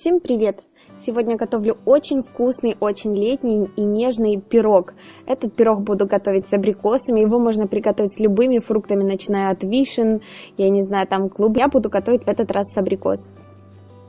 Всем привет! Сегодня готовлю очень вкусный, очень летний и нежный пирог. Этот пирог буду готовить с абрикосами, его можно приготовить с любыми фруктами, начиная от вишен, я не знаю, там клуб. Я буду готовить в этот раз с абрикос.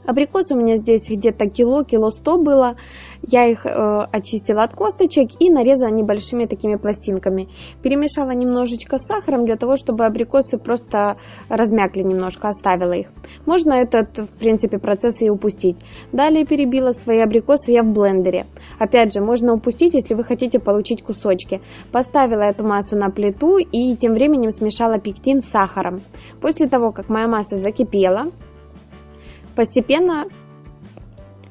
Абрикос у меня здесь где-то кило, кило сто было. Я их э, очистила от косточек и нарезала небольшими такими пластинками. Перемешала немножечко с сахаром для того, чтобы абрикосы просто размякли немножко, оставила их. Можно этот, в принципе, процесс и упустить. Далее перебила свои абрикосы я в блендере. Опять же, можно упустить, если вы хотите получить кусочки. Поставила эту массу на плиту и тем временем смешала пектин с сахаром. После того, как моя масса закипела, Постепенно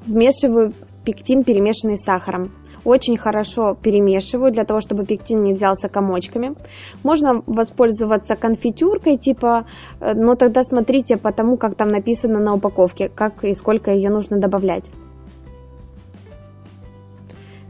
вмешиваю пектин, перемешанный с сахаром. Очень хорошо перемешиваю, для того, чтобы пектин не взялся комочками. Можно воспользоваться конфитюркой, типа, э, но тогда смотрите по тому, как там написано на упаковке, как и сколько ее нужно добавлять.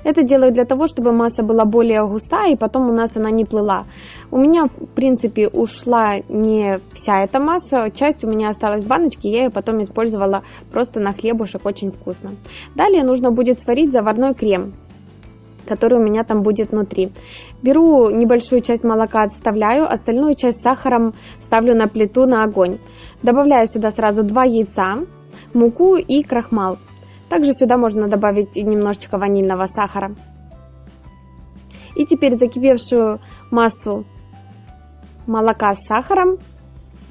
Это делаю для того, чтобы масса была более густая, и потом у нас она не плыла. У меня, в принципе, ушла не вся эта масса, часть у меня осталась в баночке, я ее потом использовала просто на хлебушек, очень вкусно. Далее нужно будет сварить заварной крем который у меня там будет внутри. Беру небольшую часть молока, отставляю, остальную часть сахаром ставлю на плиту на огонь. Добавляю сюда сразу 2 яйца, муку и крахмал. Также сюда можно добавить немножечко ванильного сахара. И теперь закипевшую массу молока с сахаром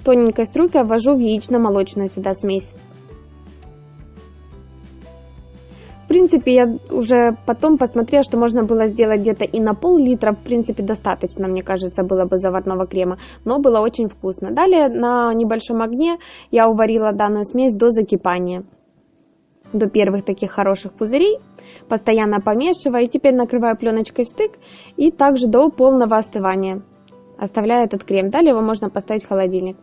тоненькой струйкой ввожу в яично-молочную сюда смесь. В принципе, я уже потом посмотрела, что можно было сделать где-то и на пол-литра. В принципе, достаточно, мне кажется, было бы заварного крема. Но было очень вкусно. Далее на небольшом огне я уварила данную смесь до закипания до первых таких хороших пузырей, постоянно помешивая, и теперь накрываю пленочкой в стык и также до полного остывания. Оставляю этот крем, далее его можно поставить в холодильник.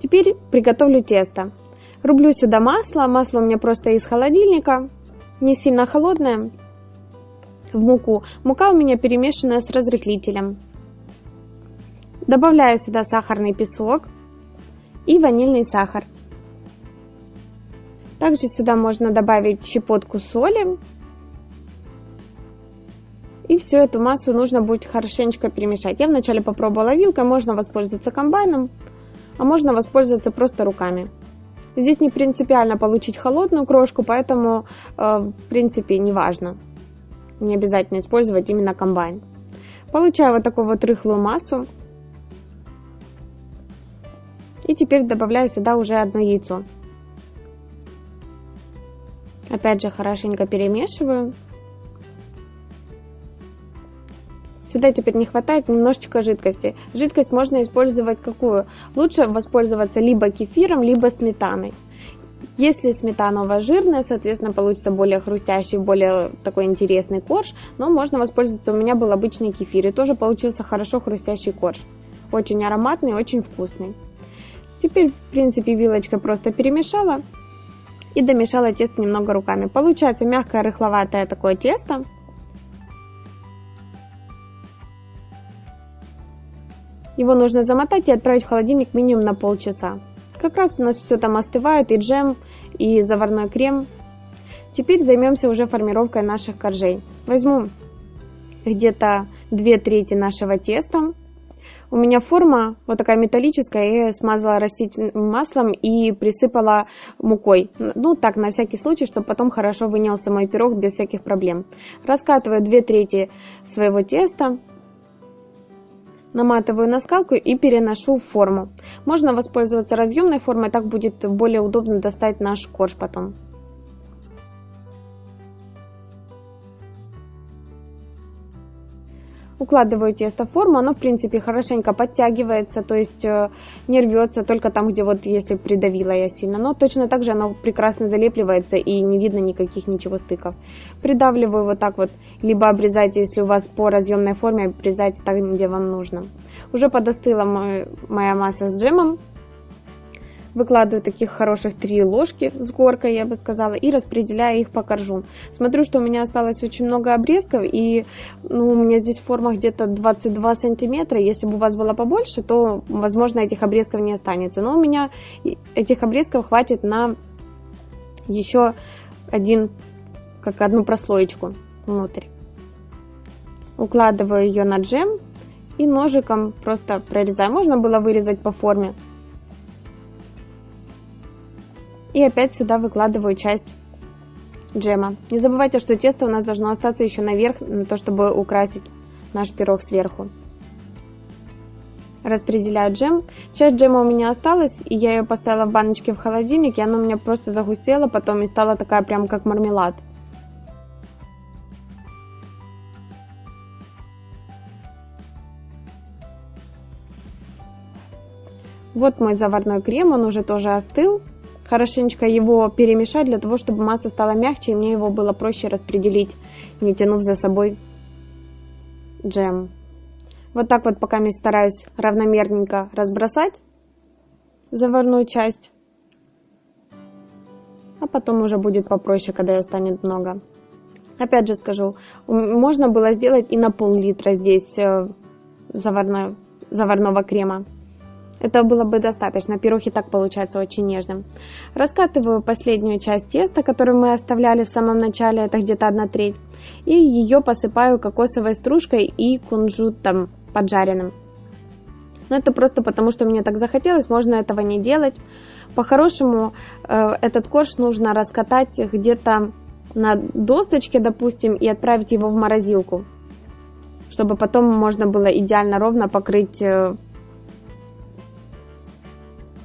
Теперь приготовлю тесто. Рублю сюда масло, масло у меня просто из холодильника, не сильно холодное, в муку. Мука у меня перемешанная с разрыхлителем. Добавляю сюда сахарный песок и ванильный сахар. Также сюда можно добавить щепотку соли. И всю эту массу нужно будет хорошенечко перемешать. Я вначале попробовала вилкой, можно воспользоваться комбайном, а можно воспользоваться просто руками. Здесь не принципиально получить холодную крошку, поэтому, э, в принципе, не важно. Не обязательно использовать именно комбайн. Получаю вот такую вот рыхлую массу. И теперь добавляю сюда уже одно яйцо. Опять же хорошенько перемешиваю. Сюда теперь не хватает немножечко жидкости. Жидкость можно использовать какую? Лучше воспользоваться либо кефиром, либо сметаной. Если сметана у вас жирная, соответственно, получится более хрустящий, более такой интересный корж. Но можно воспользоваться, у меня был обычный кефир, и тоже получился хорошо хрустящий корж. Очень ароматный, очень вкусный. Теперь, в принципе, вилочкой просто перемешала и домешала тесто немного руками. Получается мягкое рыхловатое такое тесто. Его нужно замотать и отправить в холодильник минимум на полчаса. Как раз у нас все там остывает, и джем, и заварной крем. Теперь займемся уже формировкой наших коржей. Возьму где-то 2 трети нашего теста, у меня форма вот такая металлическая, я смазала растительным маслом и присыпала мукой. Ну, так, на всякий случай, чтобы потом хорошо вынялся мой пирог без всяких проблем. Раскатываю 2 трети своего теста, наматываю на скалку и переношу в форму. Можно воспользоваться разъемной формой, так будет более удобно достать наш корж потом. Укладываю тесто в форму, оно в принципе хорошенько подтягивается, то есть э, не рвется только там, где вот если придавила я сильно. Но точно так же оно прекрасно залепливается и не видно никаких ничего стыков. Придавливаю вот так вот, либо обрезайте, если у вас по разъемной форме, обрезайте так, где вам нужно. Уже подостыла моя масса с джемом, Выкладываю таких хороших три ложки с горкой, я бы сказала, и распределяю их по коржу. Смотрю, что у меня осталось очень много обрезков, и ну, у меня здесь форма где-то 22 сантиметра. Если бы у вас было побольше, то, возможно, этих обрезков не останется. Но у меня этих обрезков хватит на еще один, как одну прослоечку внутрь. Укладываю ее на джем и ножиком просто прорезаю. Можно было вырезать по форме. И опять сюда выкладываю часть джема. Не забывайте, что тесто у нас должно остаться еще наверх, на то, чтобы украсить наш пирог сверху. Распределяю джем. Часть джема у меня осталась, и я ее поставила в баночке в холодильник, и она у меня просто загустела потом и стала такая прям как мармелад. Вот мой заварной крем, он уже тоже остыл. Хорошенечко его перемешать для того, чтобы масса стала мягче, и мне его было проще распределить, не тянув за собой джем. Вот так вот пока я стараюсь равномерненько разбросать заварную часть. А потом уже будет попроще, когда ее станет много. Опять же скажу, можно было сделать и на пол-литра здесь э, заварного, заварного крема. Это было бы достаточно. Пирог так получается очень нежным. Раскатываю последнюю часть теста, которую мы оставляли в самом начале, это где-то одна треть. И ее посыпаю кокосовой стружкой и кунжутом поджаренным. Но это просто потому, что мне так захотелось, можно этого не делать. По-хорошему, э, этот корж нужно раскатать где-то на досточке, допустим, и отправить его в морозилку, чтобы потом можно было идеально ровно покрыть э,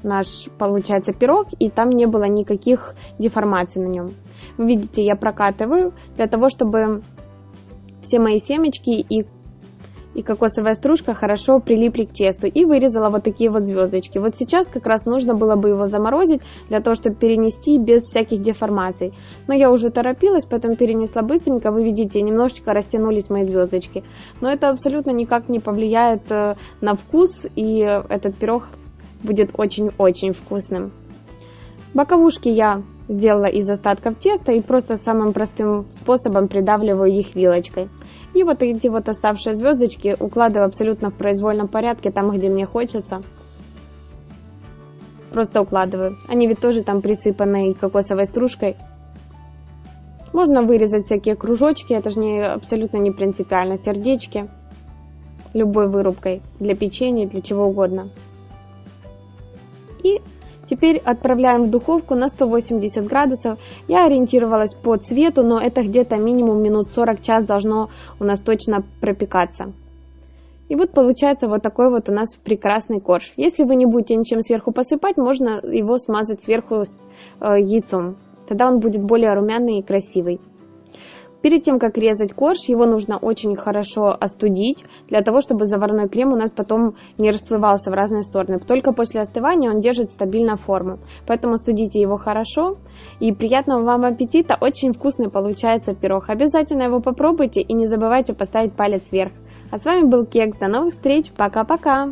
наш, получается, пирог, и там не было никаких деформаций на нем. Вы видите, я прокатываю для того, чтобы все мои семечки и и кокосовая стружка хорошо прилипли к тесту и вырезала вот такие вот звездочки. Вот сейчас как раз нужно было бы его заморозить для того, чтобы перенести без всяких деформаций. Но я уже торопилась, поэтому перенесла быстренько. Вы видите, немножечко растянулись мои звездочки. Но это абсолютно никак не повлияет э, на вкус и этот пирог будет очень-очень вкусным. Боковушки я сделала из остатков теста и просто самым простым способом придавливаю их вилочкой. И вот эти вот оставшие звездочки укладываю абсолютно в произвольном порядке, там, где мне хочется. Просто укладываю. Они ведь тоже там присыпаны кокосовой стружкой. Можно вырезать всякие кружочки, это же не, абсолютно не принципиально. Сердечки любой вырубкой для печенья, для чего угодно. Теперь отправляем в духовку на 180 градусов. Я ориентировалась по цвету, но это где-то минимум минут 40 час должно у нас точно пропекаться. И вот получается вот такой вот у нас прекрасный корж. Если вы не будете ничем сверху посыпать, можно его смазать сверху э, яйцом. Тогда он будет более румяный и красивый. Перед тем, как резать корж, его нужно очень хорошо остудить, для того, чтобы заварной крем у нас потом не расплывался в разные стороны. Только после остывания он держит стабильно форму. Поэтому студите его хорошо. И приятного вам аппетита! Очень вкусный получается пирог. Обязательно его попробуйте и не забывайте поставить палец вверх. А с вами был Кекс. До новых встреч. Пока-пока!